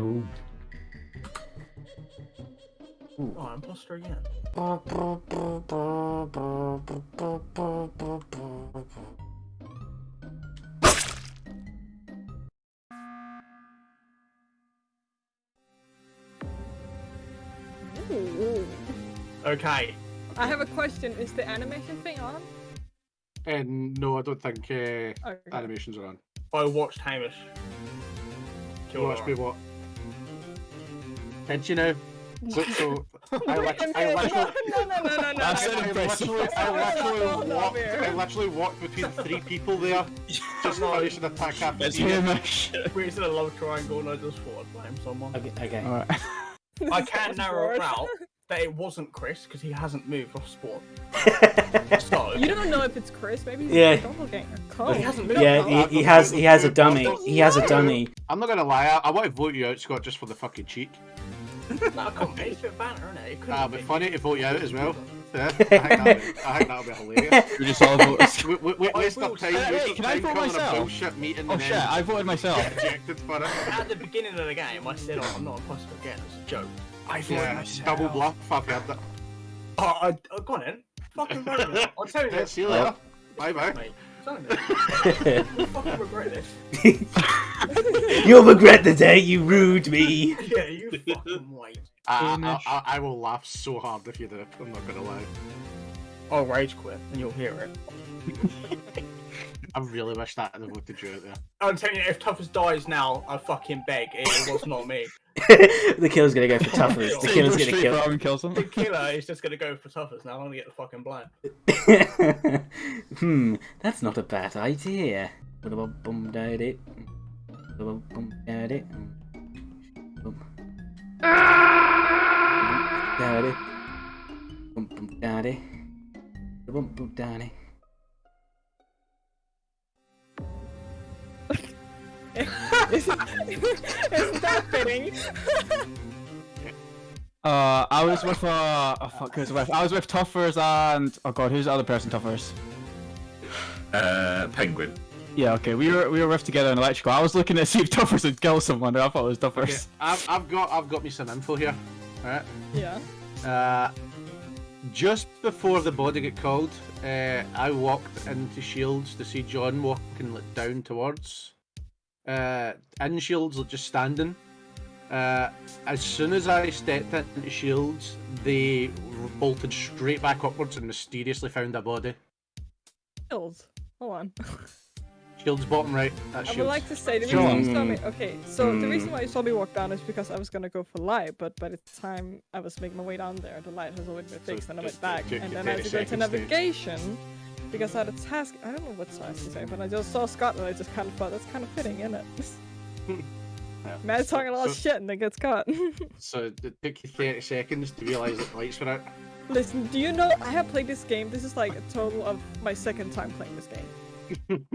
Ooh. Oh, imposter again. Ooh. Okay. I have a question. Is the animation thing on? And no, I don't think uh, Okay. animations are on. I watched Hamish. You kill watch me what? Did you know? So, so I, Wait I literally, no, no, no, no, no, no. That's no. an I literally, I literally walked. I literally walked between three people there, just No. finishing the attack after It's you. Hamish. We was in a love triangle and I just thought I'd blame someone. Okay. okay. Alright. I This can is narrow it worse. out that it wasn't Chris because he hasn't moved off spawn. So You don't know if it's Chris. Maybe he's Yeah. a doppelganger. Cole. he hasn't moved. yeah, off he, he has he has a dummy. He has a dummy. I'm not gonna lie, I, I want to vote you out, Scott, just for the fucking cheek. No, I can't be. It's a bit banter, isn't it? it couldn't Ah, be. but funny to vote you out as well. Yeah, I think that'll be, I think that'll be hilarious. We just all voted. We, we, we waste our time, Wait, waste our can I time vote calling a myself? bullshit meeting Oh and shit, then I voted myself. ejected for it. At the beginning of the game, I said, "Oh, I'm not a imposter again." It's a joke. I voted Yeah, myself. double bluff, I've heard that. Oh, I, oh, go on then. Fucking vote me. I'll tell you Yeah, this, see you later. Bye bye. mate. Don't you fucking regret this. You'll regret the day you rude me. Yeah, you fucking wait. I, I, I, I will laugh so hard if you do. I'm not gonna lie. I'll rage quit and you'll hear it. I really wish that I'd have voted you out there. I'm telling you, if Toughest dies now, I fucking beg. It was not me. the killer's gonna go for toughest. The So killer's gonna straight kill. for him and kills him. The killer is just gonna go for Toughest now. I'm gonna get the fucking blind. hmm, that's not a bad idea. Bum daddy. Bum daddy. Bum. Daddy. Isn't, isn't that fitting? Uh, I was with uh, oh fuck, who was I with? I was with Tuffers and oh god, who's the other person? Tuffers. Uh, penguin. Yeah, okay, we were we were with together in electrical. I was looking to see if Tuffers would kill someone. and I thought it was Okay, I've, I've got I've got me some info here. Right. Yeah. Uh, just before the body got called, uh, I walked into Shields to see John walking like, down towards. Uh, in Shields, like, just standing. Uh, as soon as I stepped into Shields, they bolted straight back upwards and mysteriously found a body. Shields. Hold on. Shields bottom right. That's I would like to say the John. reason you saw me. Okay, so the Hmm. reason why you saw me walk down is because I was gonna go for light, but by the time I was making my way down there, the light has already been So fixed, and I went back, and then I had to 30 go to seconds to- navigation because I had a task. I don't know what task to say, but I just saw Scotland, I just kind of thought that's kind of fitting, isn't it? Yeah. Man's talking a lot of shit and then gets caught. So it took you 30 seconds to realise that the lights were out. Listen, do you know I have played this game? This is like a total of my second time playing this game.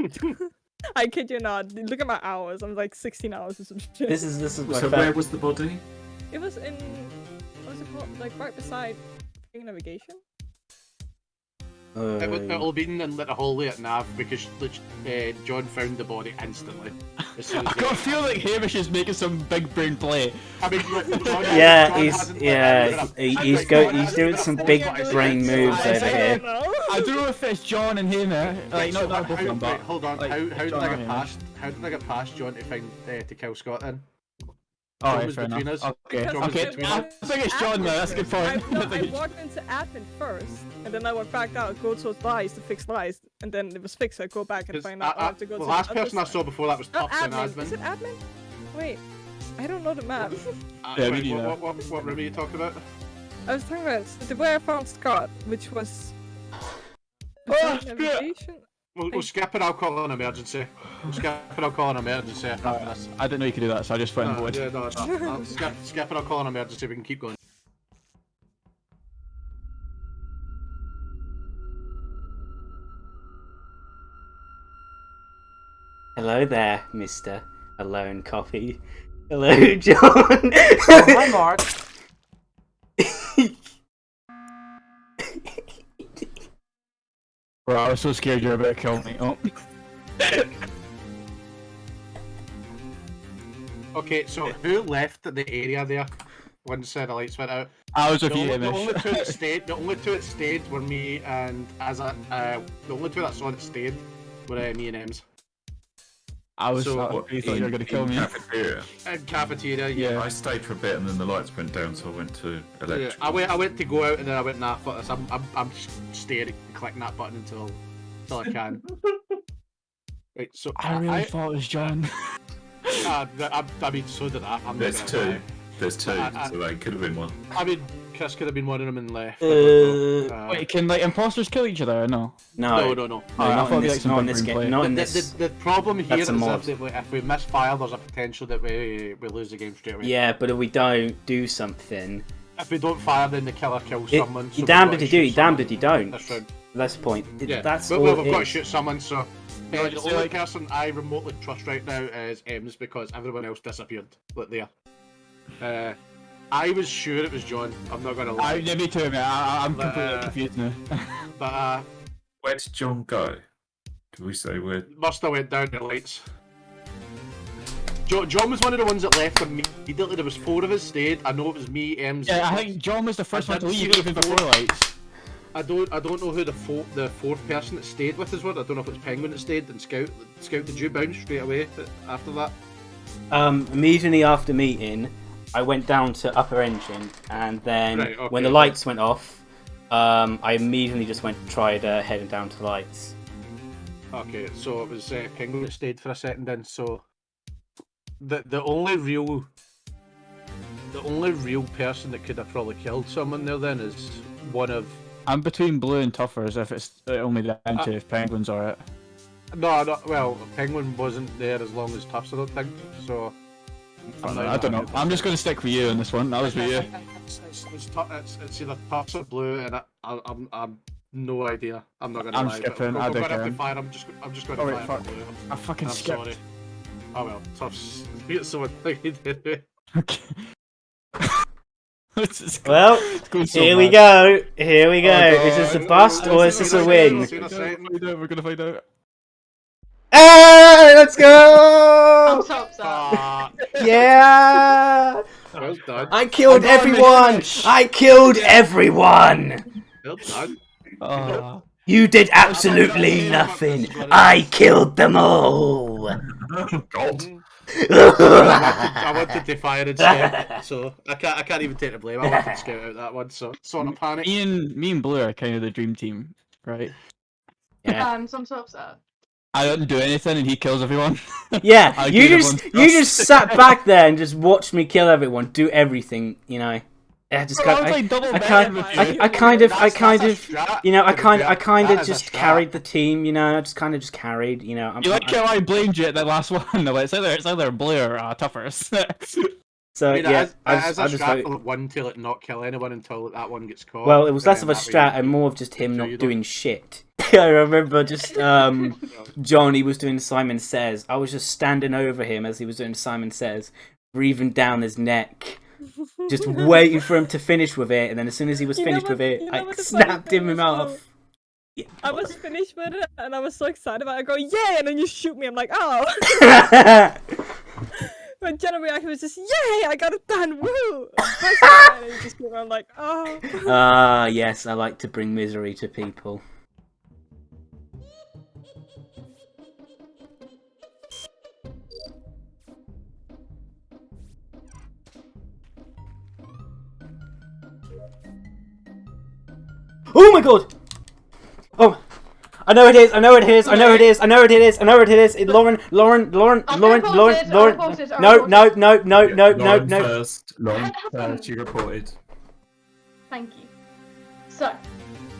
I kid you not. Look at my hours. I'm like 16 hours or some shit. This is this is my So fa- where was the body? It was in what was it called? Like right beside freaking navigation. It would, Uh, it'll be in like, the hallway at Nav because uh, John found the body instantly. As soon I as got a they- feel like Hamish is making some big brain play. I mean, John, Yeah, John he's yeah, given he, I he's go John he's doing given some big brain moves. I over don't here. know. I don't know if it's John and Hamish. Like, So not, not how- both of them, but hold on. like, how, how did I get past? How did I get past John to find uh, to kill Scott then? Oh, John right, was fair between enough. us. Okay, Because okay. between I us. think it's John though. That's a good I, point. no, I I think it's- walked into admin first, and then I went back out, go towards lies to fix lies, and then it was fixed. So I go back and find out. I, I- have to go the to last the other person I saw before that was Oh, Tups and admin. Is it admin? Wait, I don't know the map. Uh, Yeah, me wait, what, what, what, what room are you talking about? I was talking about the way I found Scott, which was. Oh, beside shit. Navigation. We'll, we'll skip it. I'll call an emergency. We'll skip it. I'll call an emergency after Alright, this. I didn't know you could do that, so I just went and Uh, voted. yeah, no, no, I'll skip, skip it. I'll call an emergency. We can keep going. Hello there, Mister Alone Coffee. Hello, John. Hi, Mark. Bro, I was so scared you were about to kill me. Oh. Okay, so who left the area there once uh, the lights went out? I was The with you, only, the only two that stayed, the only two that stayed were me and as a, uh, the only two that saw that stayed were uh, me and Ems. I was. So, I What, you thought you were gonna kill in me. Cafeteria. In cafeteria, yeah. Yeah. I stayed for a bit and then the lights went down, so I went to Yeah. I went. I went to go out and then I went. Nah, fuck this. I'm. I'm. I'm just staying and clicking that button until, until I can. Right. So I really thought it was John. uh, I, I mean, so did I. I'm There's two. There's two, I- I- so they could have been one. I mean, Chris could have been one of them and left. Uh. Uh, Wait, can like imposters kill each other or no? No, no, no, no, no. Oh, I not thought in we this, like some not in this game. play. Not The, in the, this. the, the problem here That's is a if, we, they- if we misfire, there's a potential that we we lose the game straight away. Yeah, but if we don't do something, If we don't fire, then the killer kills it, someone. so you we've damned got if to you do, shoot you damned someone if you don't. This round. That's the point. It, yeah. That's but, all well, we've got to shoot someone. So uh, the only like- person I remotely trust right now is Ems because everyone else disappeared. Look there. Uh, I was sure it was John. I'm not gonna lie. I, yeah, me too, man. I, I'm But, completely uh, confused now. But uh, Where did John go? Did we say where? must have went down the lights. Jo- John was one of the ones that left immediately. There was four of us stayed. I know it was me, Ems. yeah, I think John was the first I one to didn't leave see even the before lights. I don't I don't know who the fo- the fourth person that stayed with us was. I don't know if it was Penguin that stayed and Scout. Scout, did you bounce straight away after that? Um, immediately after meeting, I went down to upper engine, and then Right, when the okay. lights went off, um, I immediately just went tried uh, heading down to the lights. Okay, so it was uh, Penguin that stayed for a second then. So the the only real the only real person that could have probably killed someone there then is one of I'm between blue and tougher as if it's uh, only down Uh, to if penguins are it. no, no well Penguin wasn't there as long as Tufts I don't think so. I'm not I don't know. I'm just gonna stick with you on this one. That was with you. It's, it's, it's, tu- it's, it's either Tufts or Blue and I, I, I'm I'm no idea. I'm not gonna I'm lie. skipping, But I we're don't gonna have to care. fire. I'm just I'm just gonna Oh, wait, fire fuck. Blue. I'm, I fucking I'm skipped. sorry. Oh well, Tufts beat someone like he did. Okay. This is go- Well, it's going so here we go. Here we go. Oh, is this a bust Oh, or is is this a a win? We're gonna find out, We're gonna find out. Hey, let's go! I'm so upset. Ah, Yeah! well done. I killed I got a everyone! I killed everyone! Well done. Oh. You did absolutely nothing. I killed them all. Oh God! I wanted to fire instead, so I can't. I can't even take the blame. I wanted to scout out that one, so sort of panic. Me and me and Blue are kind of the dream team, right? yeah. Um, so I'm so upset. I don't do anything and he kills everyone. Yeah, you just you just sat back there and just watched me kill everyone, do everything, you know. I just Bro, I I, like I betting kind, with I. I kind of, I kind of, you know, I kind. I kind of just carried the team, you know. I just kind of just carried, you know. I'm, You like how I blamed you at the last one? No, it's either it's either Blue or uh, Tuffers. so I mean, yeah, as, I as just, a I just strat voted- for one to like not kill anyone until that one gets caught. Well, it was less of a strat and more of just him So not you don't- doing shit. I remember just um, John. He was doing Simon Says. I was just standing over him as he was doing Simon Says, breathing down his neck, just waiting for him to finish with it. And then as soon as he was You finished what- with it, you know I what the funny snapped him in though? Yeah. I was finished with it and I was so excited about it. I go, yay! And then you shoot me. I'm like, oh. My general reaction was just, yay! I got it done. Woo! And just I'm like, oh. Ah, yes, I like to bring misery to people. Oh my god! Oh, I know it is. I know it is. I know it is. I know it is. I know it is. It, Lauren, Lauren, Lauren, Lauren, Lauren, Lauren. No, no, no, no, no, no, Lauren no. first. Lauren first. You reported. Thank you. So,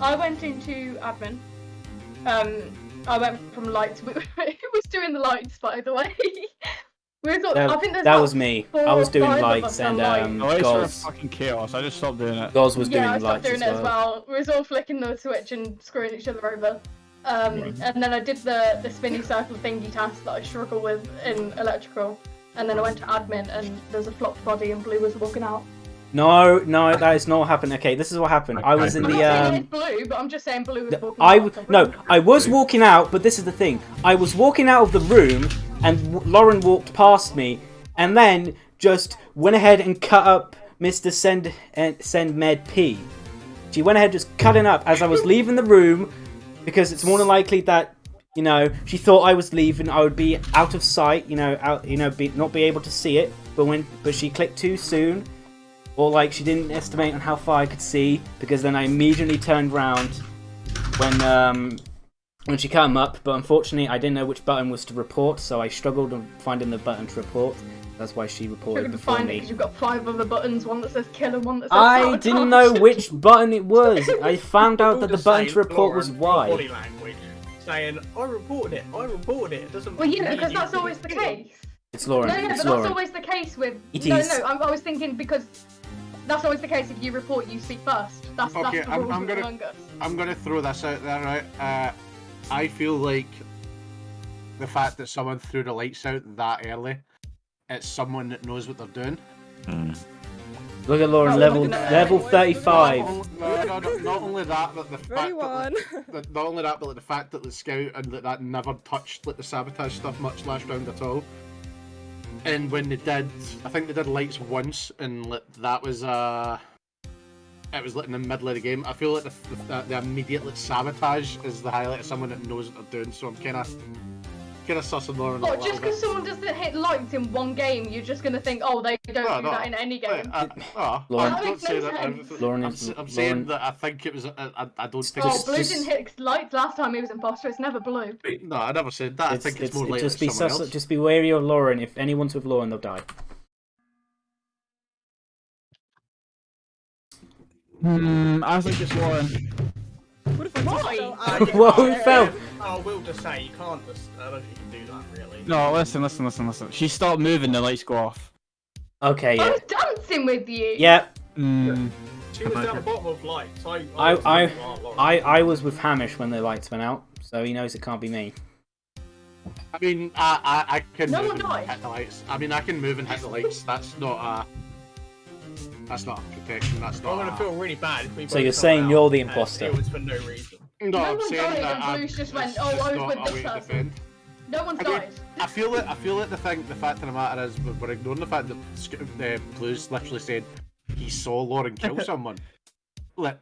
I went into admin. Um, I went from lights. Who was doing the lights, by the way? We were thought, I That, think there's that about was me. I was doing five lights and on um, The lights were Goz. fucking chaos. I just stopped doing it. Goz was doing yeah, I stopped lights doing as it as well. We was all flicking the switch and screwing each other over. Um, and then I did the the spinny circle thingy task that I struggle with in electrical. And then I went to admin and there's a flopped body and blue was walking out. No, no, that is not what happened. Okay, this is what happened. I was in I'm the um. blue, but I'm just saying blue was walking I out. w- no, I was walking out, but this is the thing. I was walking out of the room, and Lauren walked past me. and then just went ahead and cut up Mr. Send uh, Send Med P. She went ahead just cutting up as I was leaving the room because it's more than likely that you know she thought I was leaving. I would be out of sight, you know, out, you know, be, not be able to see it. But when but she clicked too soon, or like she didn't estimate on how far I could see because then I immediately turned round when um when she cut him up. But unfortunately, I didn't know which button was to report, so I struggled on finding the button to report. That's why she reported gonna before find me. because you've got five other buttons. One that says kill and one that says I sabotage. didn't know which button it was. I found out that the button to report was Lauren, your Body language saying, "I reported it. I reported it." It doesn't. Well, yeah, mean because that's always the case. It's Lauren. No, no, but it's that's always the case with. It no, is. no, I, I was thinking because that's always the case. If you report, you speak first. That's Okay, that's the I'm- rules I'm gonna- Among Us. I'm gonna throw this out there, right? Uh, I feel like the fact that someone threw the lights out that early, it's someone that knows what they're doing. Look at Lauren, Oh, level at level Not Not, 35. no, no, no, not only that, but the fact that, Thirty-one. that not only that, but like, the fact that the scout and that, that never touched like the sabotage stuff much last round at all. And when they did, I think they did lights once, and like, that was uh, it was like in the middle of the game. I feel like the the, the immediate like, sabotage is the highlight of someone that knows what they're doing. So I'm kind of kind of sussing Lauren a What, little just because someone doesn't hit lights in one game, you're just gonna think, oh, they don't No, do no. that in any Wait, game. uh, oh, Lauren- I That don't makes say no that. sense. everything- Lauren I'm, is- s- I'm saying Lauren- that I think it was. I, I, I don't think. oh, just- blue just- didn't hit lights last time he was imposter. It's never blue. No, I never said that. I think it's, it's, more it likely just be someone sus- else. just be wary of Lauren. If anyone's with Lauren, they'll die. Hmm, I think it's Lauren. What if I just Why? fell Uh, out? yeah, Whoa, uh, who fell? I will just say you can't just. I don't think you can do that really. No, listen, listen, listen, listen. She stopped moving, the lights go off. Okay, I yeah, was dancing with you. yeah. Hmm. She was down the bottom of lights. I. I- was I- like, "Oh, Lauren." I I was with Hamish when the lights went out, so he knows it can't be me. I mean, I, I, I can No move one and hit the lights. I mean, I can move and hit the lights. That's not a. That's not a protection. That's not. I'm gonna feel really bad if we. So you're saying you're the imposter? It was for no reason. No, No I'm one saying died that and I'm, Blue's just it's went, "Oh, just I was not with a this person." No one's I mean, died. I feel it. I feel it. The thing, the fact of the matter is, we're ignoring the fact that Sc- uh, Blue's literally said he saw Lauren kill someone. Like,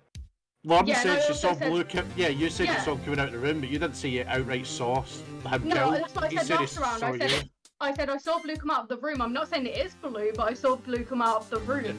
Lauren Yeah, said I she saw said- Blue. Ki- yeah, you said you saw him coming out of the room, but you didn't see it outright saw s- him No, kill. that's what I he said said he last round. I said you. I said I saw blue come out of the room. I'm not saying it is blue, but I saw blue come out of the room.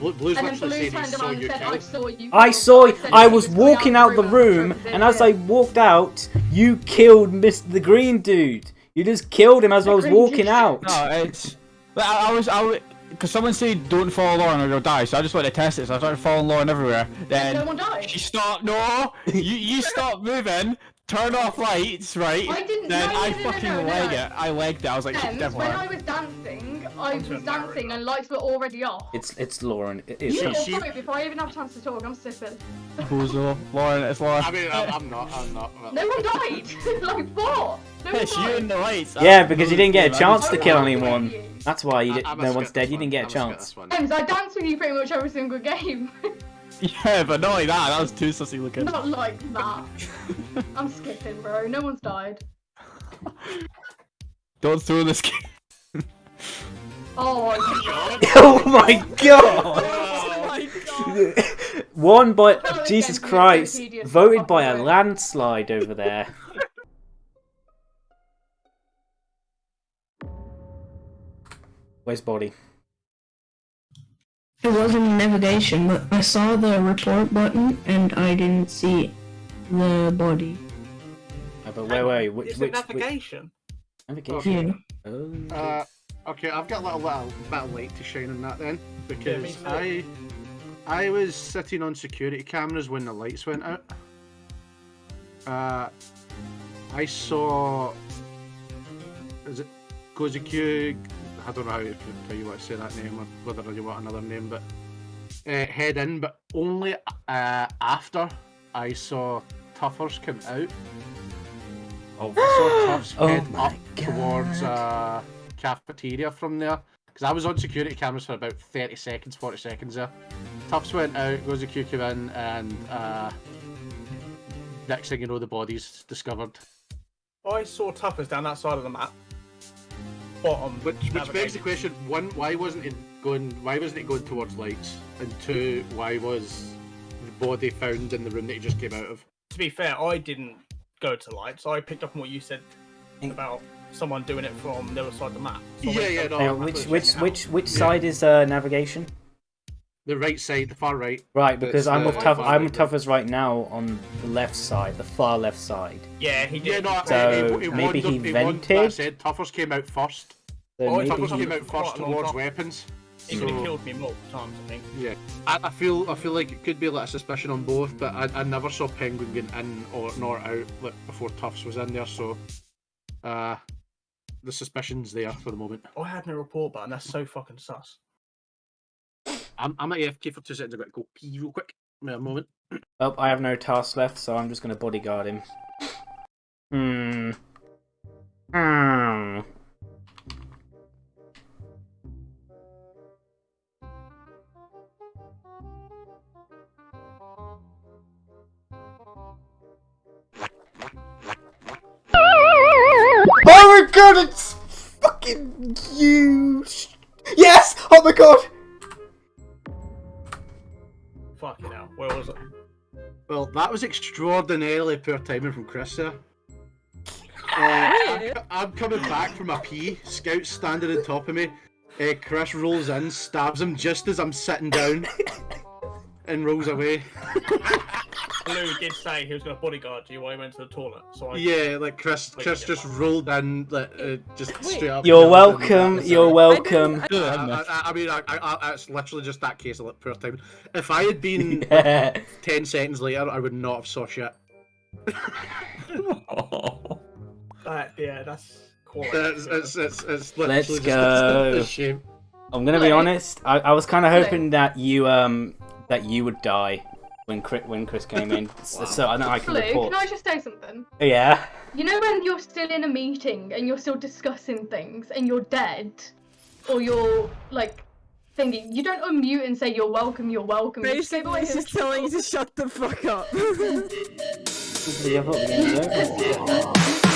Blue, Blue's And then blue turned around and said, kill. I saw you. I saw. said I was walking out the and room, and as I walked out, you killed Mr. the Green Dude. You just killed him as I was walking dude. out. No, it's. I, I was, I was, because someone said don't follow Lauren or you'll die, so I just wanted to test it. So I started following Lauren everywhere. Then no one died. she stopped. No, you you stopped moving. Turn off lights, right? I didn't- Then no, I no, no, no, fucking no, no. leg it. I legged it. I was like, Then, definitely. when. I was dancing, I was dancing and lights were already off. It's it's Lauren. It is. You She- little she- before I even have a chance to talk, I'm stupid. Bozo. Lauren, it's Lauren. I mean, I'm, I'm not. I'm not. No one died! like, what? No one It's you died. and the lights. Yeah, because you didn't get a chance to kill anyone. That's why you did, I'm no one's dead. You didn't get a I'm gonna skip chance. this I danced with you pretty much every single game. Yeah, but not like that. That was too sussy looking. Not like that. I'm skipping, bro. No one's died. Don't throw this game. Oh, oh my god! Oh my god. One by feel Jesus getting really Christ, voted by a landslide over there. Where's body? It wasn't navigation, but I saw the report button and I didn't see the body. Oh, but where were you? Which, It's which, a navigation. which navigation? Yeah. Oh. Uh, okay, I've got a little, little bit of light to shine on that then, because too. I, I was sitting on security cameras when the lights went out. Uh, I saw. Is it Kozikyu? I don't know how you, how you want to say that name or whether you want another name, but uh, head in, but only uh, after I saw Tuffers come out. Oh. I saw Tuffs Oh head my up towards uh, cafeteria from there. Because I was on security cameras for about 30 seconds, 40 seconds there. Tuffs went out, goes to QQ in, and uh, next thing you know, the body's discovered. I saw Tuffers down that side of the map. Bottom. Which, which begs the question: one, why wasn't it going? Why wasn't it going towards lights? And two, why was the body found in the room that he just came out of? To be fair, I didn't go to lights. I picked up on what you said about someone doing it from the other side of the map. So Yeah, yeah, no. Hang I which which which which Yeah. side is uh, navigation? The right side, the far right. Right, because It's I'm the with tough. I'm right with Tuffers right now on the left side, the far left side. Yeah, he did. Yeah, no. So, he, he maybe wandered- he wandered- vented? That said, Tuffers came out first. So Oh, maybe Tuffers he- came out Quite first a long towards time. weapons. He could have So- killed me multiple times, I think. Yeah, I, I feel I feel like it could be like a suspicion on both, but I, I never saw Penguin going in or nor out like, before Tufts was in there, so uh, the suspicion's there for the moment. Oh, I had no report button. That's so fucking sus. I'm, I'm at AFK for two seconds. I've got to go pee real quick. Wait a moment. Oh, I have no tasks left, so I'm just gonna bodyguard him. Hmm. Hmm. Oh my god, it's fucking you! Yes! Oh my god! Well, that was extraordinarily poor timing from Chris there. Uh, I'm, I'm coming back from a pee. Scout's standing on top of me. Uh, Chris rolls in, stabs him just as I'm sitting down, and rolls away. Lou did say he was going to bodyguard you while he went to the toilet. So I Yeah, like Chris, Chris just rolled in, like, uh, just straight up. You're and- welcome, you're welcome. I, I, I- I mean, I, I, I, it's literally just that case of like poor timing. If I had been Yeah. ten seconds later, I would not have saw shit. Oh. That, yeah, that's quite. It's, it's, it's, it's Let's just go. a shame. I'm gonna be honest. I, I was kind of Hello. hoping that you um that you would die when Chris, when Chris came in, so, so I know I can Blue, report. can I just say something? Yeah. You know when you're still in a meeting and you're still discussing things and you're dead, or you're like thinking, you don't unmute and say you're welcome, you're welcome. You just go Basically, away he's just telling you to shut the fuck up.